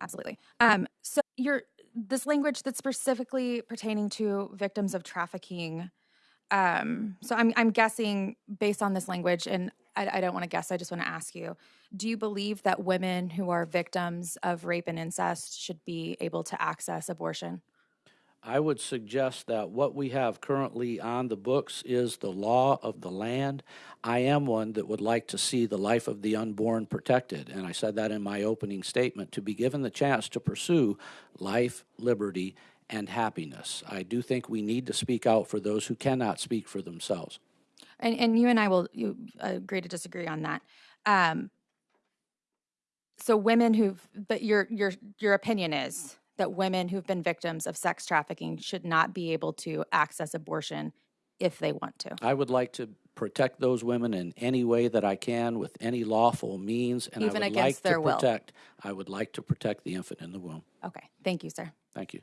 Absolutely. Um, so your this language that's specifically pertaining to victims of trafficking. Um, so I'm I'm guessing based on this language, and I, I don't want to guess. I just want to ask you: Do you believe that women who are victims of rape and incest should be able to access abortion? I would suggest that what we have currently on the books is the law of the land. I am one that would like to see the life of the unborn protected, and I said that in my opening statement to be given the chance to pursue life, liberty, and happiness. I do think we need to speak out for those who cannot speak for themselves. And and you and I will you agree to disagree on that. Um, so women who've, but your your your opinion is that women who've been victims of sex trafficking should not be able to access abortion if they want to. I would like to protect those women in any way that I can with any lawful means, and Even I would against like their to will. protect. I would like to protect the infant in the womb. Okay, thank you, sir. Thank you.